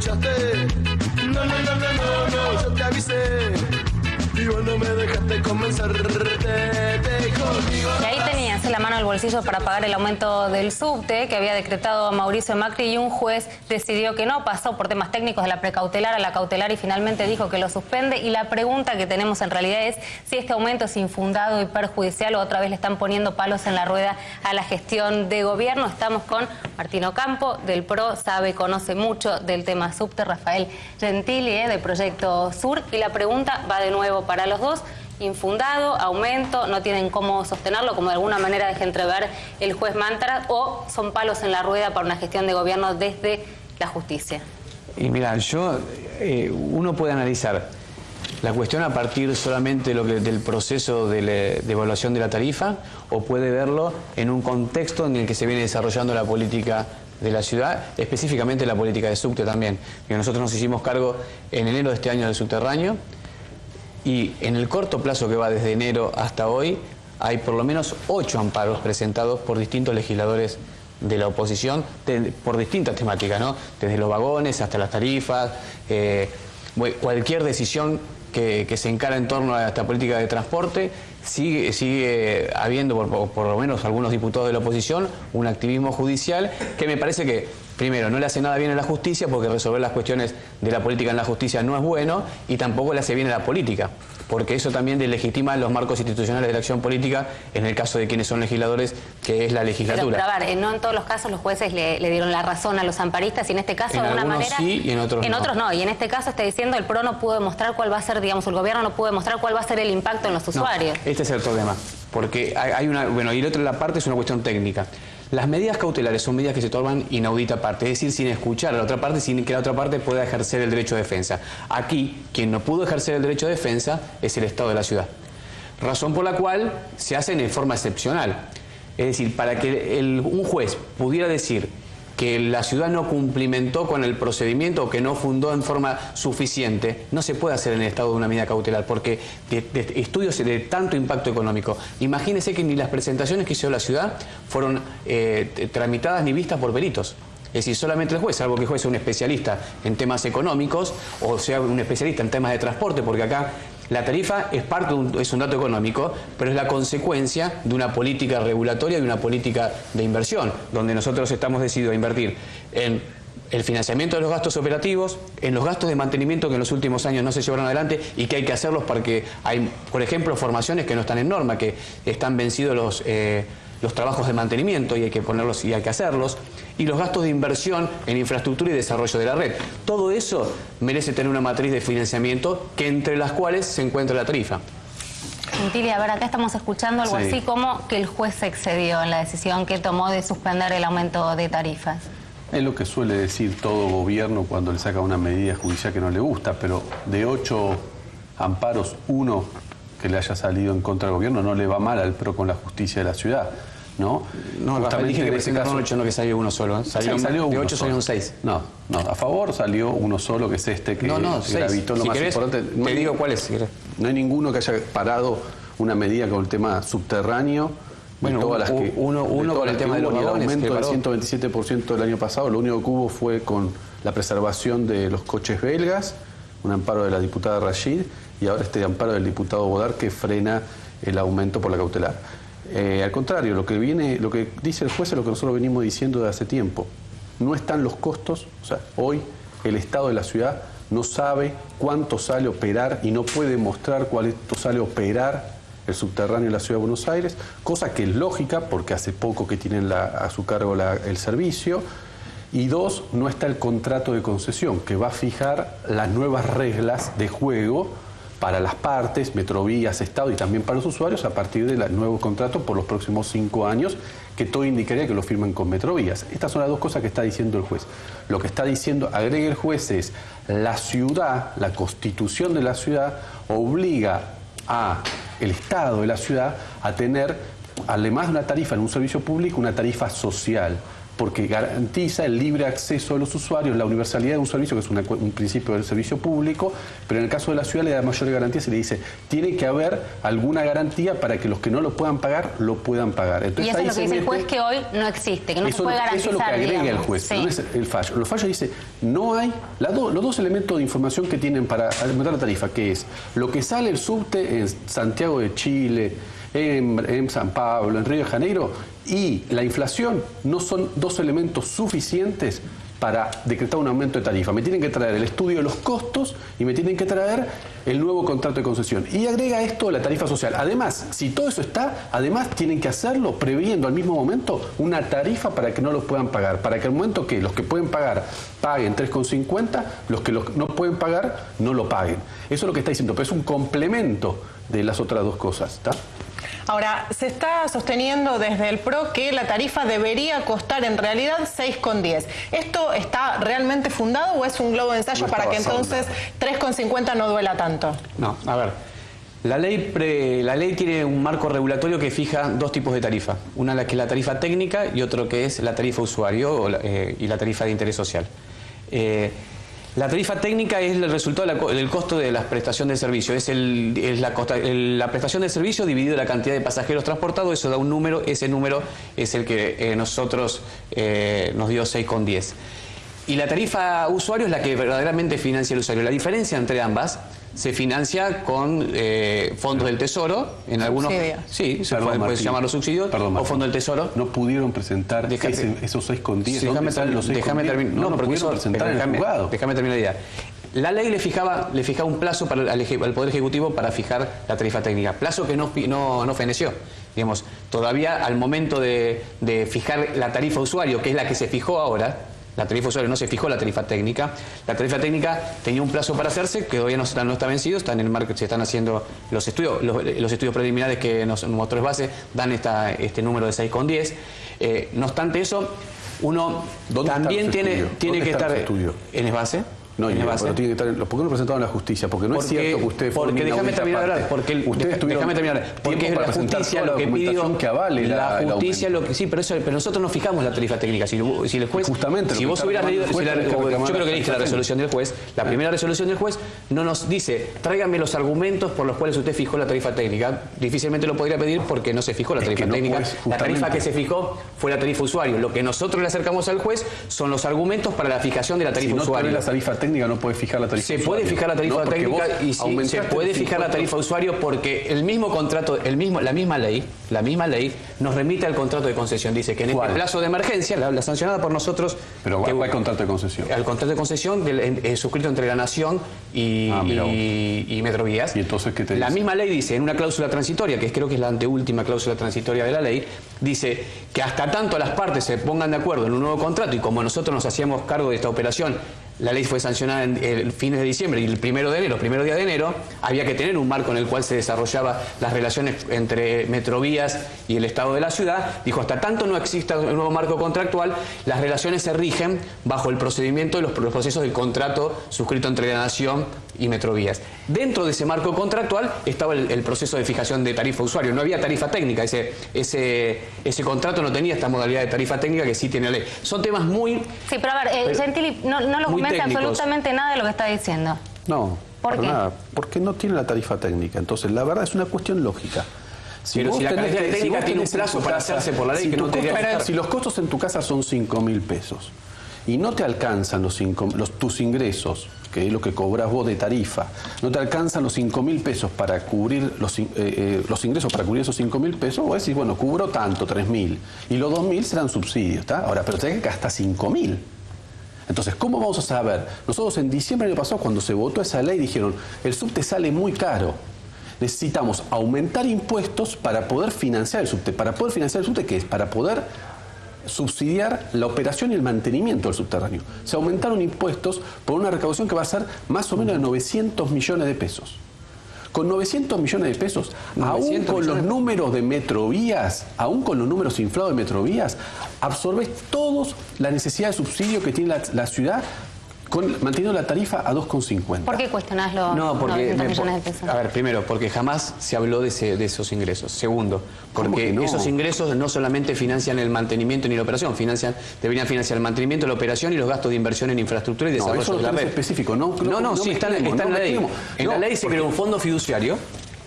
escuchaste. No, no, no, no, no, no, yo te avisé. Y vos no me dejaste convencerte conmigo. Y ahí tenías la mano al bolsillo para pagar el aumento del subte que había decretado Mauricio Macri y un juez decidió que no, pasó por temas técnicos de la precautelar a la cautelar y finalmente dijo que lo suspende. Y la pregunta que tenemos en realidad es si este aumento es infundado y perjudicial o otra vez le están poniendo palos en la rueda a la gestión de gobierno. Estamos con Martino Campo del PRO, sabe, conoce mucho del tema subte, Rafael Gentili eh, de Proyecto Sur. Y la pregunta va de nuevo para los dos infundado, aumento, no tienen cómo sostenerlo, como de alguna manera deja entrever el juez Mantra, o son palos en la rueda para una gestión de gobierno desde la justicia. Y mira, yo, eh, uno puede analizar la cuestión a partir solamente del proceso de, de, evaluación de la tarifa o puede verlo en un contexto en el que se viene desarrollando la política de la ciudad, específicamente la política de subte también. Que nosotros nos hicimos cargo en enero de este año del subterráneo, y en el corto plazo que va desde enero hasta hoy, hay por lo menos ocho amparos presentados por distintos legisladores de la oposición por distintas temáticas, ¿no? Desde los vagones hasta las tarifas, eh, cualquier decisión que, se encara en torno a esta política de transporte, sigue, sigue habiendo, por, por, lo menos algunos diputados de la oposición, un activismo judicial que me parece que primero, no le hace nada bien a la justicia porque resolver las cuestiones de la política en la justicia no es bueno y tampoco le hace bien a la política, porque eso también deslegitima los marcos institucionales de la acción política en el caso de quienes son legisladores, que es la legislatura. Pero, a ver, no en todos los casos los jueces le, dieron la razón a los amparistas y en este caso de alguna manera... sí y en otros En otros no, y en este caso está diciendo el PRO no pudo demostrar cuál va a ser, digamos, el gobierno no pudo demostrar cuál va a ser el impacto en los usuarios. este es el problema, porque hay, una... Bueno, y la otra parte es una cuestión técnica. Las medidas cautelares son medidas que se toman inaudita parte, es decir, sin escuchar a la otra parte, sin que la otra parte pueda ejercer el derecho de defensa. Aquí, quien no pudo ejercer el derecho de defensa es el Estado de la ciudad. Razón por la cual se hacen en forma excepcional. Es decir, para que un juez pudiera decir que la ciudad no cumplimentó con el procedimiento o que no fundó en forma suficiente, no se puede hacer en el estado de una medida cautelar, porque estudios de tanto impacto económico, imagínense que ni las presentaciones que hizo la ciudad fueron eh, tramitadas ni vistas por peritos. Es decir, solamente el juez, salvo que el juez sea un especialista en temas económicos o sea un especialista en temas de transporte, porque acá la tarifa es parte, es un dato económico, pero es la consecuencia de una política regulatoria y una política de inversión, donde nosotros estamos decididos a invertir en el financiamiento de los gastos operativos, en los gastos de mantenimiento que en los últimos años no se llevaron adelante y que hay que hacerlos porque hay, por ejemplo, formaciones que no están en norma, que están vencidos los... Eh, los trabajos de mantenimiento y hay que ponerlos y hay que hacerlos, y los gastos de inversión en infraestructura y desarrollo de la red. Todo eso merece tener una matriz de financiamiento que entre las cuales se encuentra la tarifa. Gentili, a ver, acá estamos escuchando algo así como que el juez se excedió en la decisión que tomó de suspender el aumento de tarifas. Es lo que suele decir todo gobierno cuando le saca una medida judicial que no le gusta, pero de ocho amparos, uno que le haya salido en contra del gobierno no le va mal al PRO con la justicia de la ciudad. ¿No? No, Justamente dije que en ese caso, no que salió uno solo. ¿eh? Salió, salió de ocho salieron seis. No, no, a favor salió uno solo, que es este que, no, no, gravitó lo más importante. te digo cuál es, No hay ninguno que haya parado una medida con el tema subterráneo. Bueno, todas las que, uno, uno con el tema de los aumento del 127% del año pasado, lo único que hubo fue con la preservación de los coches belgas, un amparo de la diputada Rashid, y ahora este amparo del diputado Bodar que frena el aumento por la cautelar. Eh, al contrario, lo que viene, lo que dice el juez es lo que nosotros venimos diciendo desde hace tiempo. No están los costos, o sea, hoy el Estado de la ciudad no sabe cuánto sale operar y no puede mostrar cuánto sale operar el subterráneo de la ciudad de Buenos Aires, cosa que es lógica porque hace poco que tienen a su cargo el servicio. Y dos, no está el contrato de concesión que va a fijar las nuevas reglas de juego para las partes, Metrovías, Estado y también para los usuarios a partir del nuevo contrato por los próximos cinco años, que todo indicaría que lo firmen con Metrovías. Estas son las dos cosas que está diciendo el juez. Lo que está diciendo, agrega el juez, es la ciudad, la constitución de la ciudad, obliga a el Estado de la ciudad a tener, además de una tarifa en un servicio público, una tarifa social porque garantiza el libre acceso de los usuarios, la universalidad de un servicio, que es un principio del servicio público, pero en el caso de la ciudad le da mayores garantías y le dice, tiene que haber alguna garantía para que los que no lo puedan pagar, lo puedan pagar. Entonces, y eso es lo que dice el juez que hoy no existe, que no se puede garantizar. Eso es lo que agrega el juez, no es el fallo. El fallo dice, no hay, los dos elementos de información que tienen para aumentar la tarifa, que es lo que sale el subte en Santiago de Chile, en, San Pablo, en Río de Janeiro, y la inflación no son dos elementos suficientes para decretar un aumento de tarifa. Me tienen que traer el estudio de los costos y me tienen que traer el nuevo contrato de concesión. Y agrega esto la tarifa social. Además, si todo eso está, además tienen que hacerlo previendo al mismo momento una tarifa para que no los puedan pagar. Para que al momento que los que pueden pagar paguen 3,50, los que no pueden pagar no lo paguen. Eso es lo que está diciendo, pero es un complemento de las otras dos cosas. ¿está? Ahora, se está sosteniendo desde el PRO que la tarifa debería costar en realidad 6,10. ¿Esto está realmente fundado o es un globo de ensayo para que entonces 3,50 no duela tanto? No, a ver. La ley, la ley tiene un marco regulatorio que fija dos tipos de tarifa. Una que es la tarifa técnica y otro que es la tarifa usuario eh, y la tarifa de interés social. Eh, la tarifa técnica es el resultado del costo de la prestación de servicio. Es, la, prestación de servicio dividido la cantidad de pasajeros transportados, eso da un número, ese número es el que eh, nosotros eh, nos dio 6,10. Y la tarifa usuario es la que verdaderamente financia el usuario. La diferencia entre ambas se financia con eh, fondos del Tesoro, en algunos... Sí, se puede, llamar los subsidios, o fondos del Tesoro. No pudieron presentar esos 6 con 10. Déjame, déjame terminar. No, no, porque eso, presentar déjame, en el déjame terminar la idea. La ley le fijaba, le fijaba un plazo para al, Poder Ejecutivo para fijar la tarifa técnica, plazo que no, no, no feneció. Digamos, todavía al momento de, de fijar la tarifa usuario, que es la que se fijó ahora, la tarifa usuario no se fijó la tarifa técnica. La tarifa técnica tenía un plazo para hacerse, que todavía no está, no está vencido, está en el marco, se están haciendo los estudios, los, estudios preliminares que nos, motores base dan esta, este número de 6,10. Eh, no obstante eso, uno también tiene, tiene que estar en el base. No, y pero tiene que estar, ¿por qué no presentaron a la justicia? Porque no es cierto que ustedes Porque déjame terminar hablar, porque el, déjame terminar, porque es la justicia lo que pidió que avale la, la justicia lo que sí, pero eso pero nosotros no fijamos la tarifa técnica, si, si el juez Justamente si vos hubieras leído si la, yo creo que leíste la resolución del juez, la primera resolución del juez no nos dice, tráigame los argumentos por los cuales usted fijó la tarifa técnica. Difícilmente lo podría pedir porque no se fijó la tarifa técnica. la tarifa que se fijó fue la tarifa usuario. Lo que nosotros le acercamos al juez son los argumentos para la fijación de la tarifa usuario. la tarifa técnica no puede fijar la se puede fijar la tarifa técnica y se puede fijar la tarifa usuario porque el mismo contrato, el mismo, la misma ley, la misma ley nos remite al contrato de concesión. Dice que en este plazo de emergencia, la, sancionada por nosotros. Pero que, ¿cuál contrato de concesión? Al contrato de concesión eh, suscrito entre la Nación y, ah, y, Metrovías. ¿Y entonces qué te La misma ley dice, en una cláusula transitoria, que creo que es la anteúltima cláusula transitoria de la ley, dice que hasta tanto las partes se pongan de acuerdo en un nuevo contrato y como nosotros nos hacíamos cargo de esta operación la ley fue sancionada en el fines de diciembre y el primero de enero, primero día de enero, había que tener un marco en el cual se desarrollaba las relaciones entre Metrovías y el Estado de la ciudad. Dijo, hasta tanto no exista un nuevo marco contractual, las relaciones se rigen bajo el procedimiento de los, procesos del contrato suscrito entre la Nación y Metrovías. Dentro de ese marco contractual estaba el, proceso de fijación de tarifa usuario. No había tarifa técnica, ese, ese, ese contrato no tenía esta modalidad de tarifa técnica que sí tiene la ley. Son temas muy... Sí, pero a ver, eh, Gentili, no, no lo comenta absolutamente nada de lo que está diciendo. No, ¿Por qué? nada, porque no tiene la tarifa técnica. Entonces, la verdad es una cuestión lógica. Si pero si la tarifa técnica tiene un plazo para hacerse por la ley si que no te Si los costos en tu casa son 5 mil pesos y no te alcanzan los, los tus ingresos que es lo que cobras vos de tarifa, no te alcanzan los 5 mil pesos para cubrir los, eh, eh, los ingresos, para cubrir esos 5 mil pesos, vos decís, bueno, cubro tanto, 3 mil, y los 2 mil serán subsidios, ¿está? Ahora, pero tenés que gastar 5 mil. Entonces, ¿cómo vamos a saber? Nosotros en diciembre del año pasado, cuando se votó esa ley, dijeron, el subte sale muy caro. Necesitamos aumentar impuestos para poder financiar el subte. Para poder financiar el subte, ¿qué es? Para poder subsidiar la operación y el mantenimiento del subterráneo. Se aumentaron impuestos por una recaudación que va a ser más o menos de 900 millones de pesos. Con 900 millones de pesos, aún con los números de metrovías, aún con los números inflados de metrovías, absorbes todos la necesidad de subsidio que tiene la, ciudad manteniendo la tarifa a 2,50. ¿Por qué cuestionás los no, porque A ver, primero, porque jamás se habló de, esos ingresos. Segundo, porque esos ingresos no solamente financian el mantenimiento ni la operación, financian, deberían financiar el mantenimiento, la operación y los gastos de inversión en infraestructura y desarrollo eso de la red. específico, ¿no? No, no, sí, está, en la ley. En la ley se creó un fondo fiduciario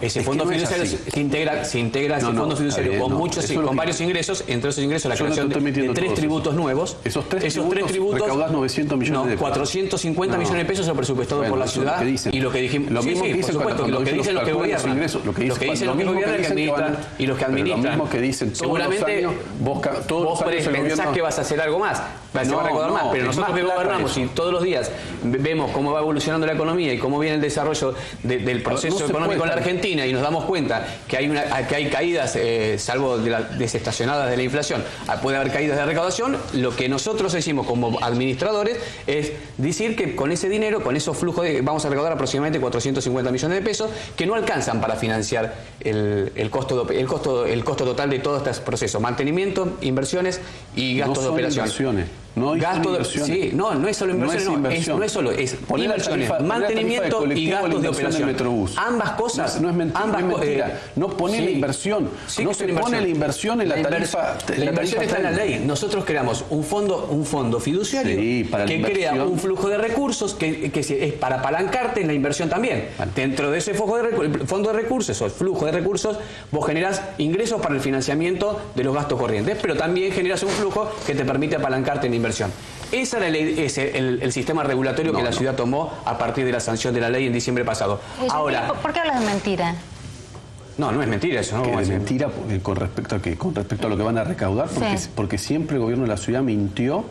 ese fondo fiduciario se integra, se integra ese fondo fiduciario con muchos, con varios ingresos, entre esos ingresos la creación de, tres tributos nuevos. Esos tres esos tributos, tres tributos recaudas 900 millones de pesos. 450 millones de pesos son presupuestados por la ciudad. y lo que dijimos, lo mismo que dicen, por supuesto, lo que dicen los que gobiernan. Lo que dicen los que gobiernan y los que administran. Lo mismo que dicen Seguramente vos pensás que vas a hacer algo más, se va a recaudar más, pero nosotros que gobernamos y todos los días vemos cómo va evolucionando la economía y cómo viene el desarrollo del proceso económico en la Argentina y nos damos cuenta que hay, una, que hay caídas, eh, salvo de las desestacionadas de la inflación, ah, puede haber caídas de recaudación, lo que nosotros decimos como administradores es decir que con ese dinero, con esos flujos, vamos a recaudar aproximadamente 450 millones de pesos que no alcanzan para financiar el, costo, el, costo, el costo total de todo este proceso, mantenimiento, inversiones y gastos de operación. No hay gasto sí, no, no es solo inversión, no es, no es, solo, es inversiones, mantenimiento y gastos de operación. Ambas cosas, no, es mentira, ambas, no, mentira. Eh, no pone la inversión, no se pone la inversión en la, tarifa. La, inversión está en la ley. Nosotros creamos un fondo, un fondo fiduciario que crea un flujo de recursos que, que, es para apalancarte en la inversión también. Dentro de ese fondo de, fondo de recursos o el flujo de recursos, vos generás ingresos para el financiamiento de los gastos corrientes, pero también generas un flujo que te permite apalancarte en inversión. Ese era el, sistema regulatorio que la ciudad tomó a partir de la sanción de la ley en diciembre pasado. Ahora, ¿Por qué hablas de mentira? No, no es mentira eso, ¿no? es mentira con respecto a que con respecto a lo que van a recaudar, porque, porque siempre el gobierno de la ciudad mintió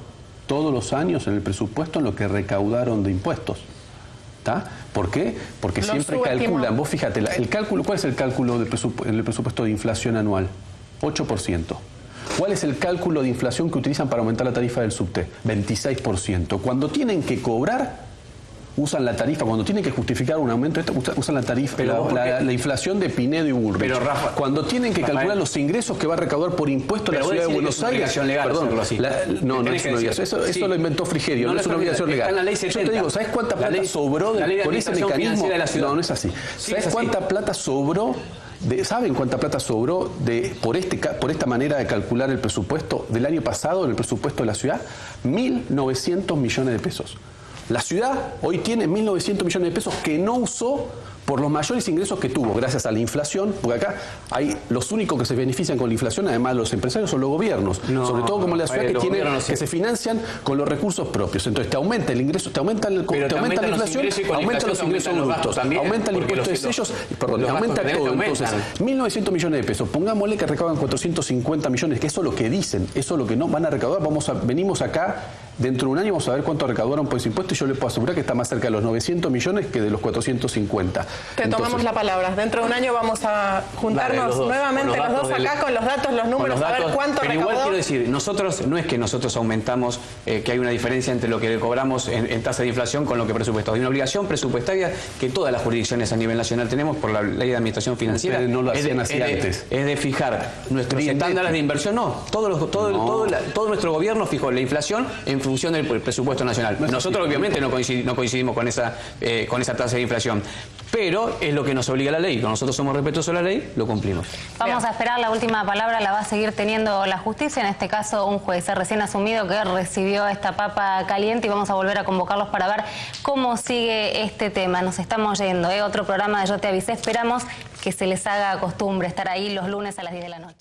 todos los años en el presupuesto en lo que recaudaron de impuestos. ¿Está? ¿Por qué? Porque siempre calculan, vos fíjate, el cálculo, ¿cuál es el cálculo del el presupuesto de inflación anual? 8%. ¿Cuál es el cálculo de inflación que utilizan para aumentar la tarifa del subte? 26%. Cuando tienen que cobrar, usan la tarifa, cuando tienen que justificar un aumento, usan la tarifa, la, inflación de Pinedo y Burrich. Pero Rafa, cuando tienen que calcular los ingresos que va a recaudar por impuesto la ciudad de Buenos Aires. Legal perdón, así. no, no es una obligación. Eso, eso, lo inventó Frigerio, no, es una obligación legal. La ley 70. Yo te digo, ¿sabes cuánta plata sobró de, con ese mecanismo? De la ciudad. No, no es así. ¿Sabes cuánta plata sobró ¿Saben cuánta plata sobró de, por, este, por esta manera de calcular el presupuesto del año pasado, el presupuesto de la ciudad? 1.900 millones de pesos. La ciudad hoy tiene 1.900 millones de pesos que no usó por los mayores ingresos que tuvo gracias a la inflación, porque acá hay los únicos que se benefician con la inflación, además los empresarios, son los gobiernos, sobre todo como la ciudad que, tiene, que se financian con los recursos propios. Entonces te aumenta el ingreso, te aumenta, el, te aumenta la inflación, aumenta los ingresos brutos, aumenta el impuesto de sellos, perdón, aumenta todo. Entonces, 1.900 millones de pesos, pongámosle que recaudan 450 millones, que eso es lo que dicen, eso es lo que no van a recaudar, vamos a, venimos acá Dentro de un año vamos a ver cuánto recaudaron por ese impuesto y yo le puedo asegurar que está más cerca de los 900 millones que de los 450. Te tomamos la palabra. Dentro de un año vamos a juntarnos nuevamente los dos, acá con los datos, los números, a ver cuánto pero igual quiero decir, nosotros no es que nosotros aumentamos, eh, que hay una diferencia entre lo que cobramos en, tasa de inflación con lo que presupuestamos. Hay una obligación presupuestaria que todas las jurisdicciones a nivel nacional tenemos por la ley de administración financiera. no lo hacían es de, así antes. Es de fijar nuestros estándares de inversión. No, todo, todo, todo, todo nuestro gobierno fijó la inflación en función del presupuesto nacional. Nosotros obviamente no coincidimos, con, esa, eh, con esa tasa de inflación, pero es lo que nos obliga la ley. Cuando nosotros somos respetuosos a la ley, lo cumplimos. Vamos a esperar la última palabra, la va a seguir teniendo la justicia, en este caso un juez recién asumido que recibió esta papa caliente y vamos a volver a convocarlos para ver cómo sigue este tema. Nos estamos yendo, ¿eh? otro programa de Yo Te Avisé, esperamos que se les haga costumbre estar ahí los lunes a las 10 de la noche.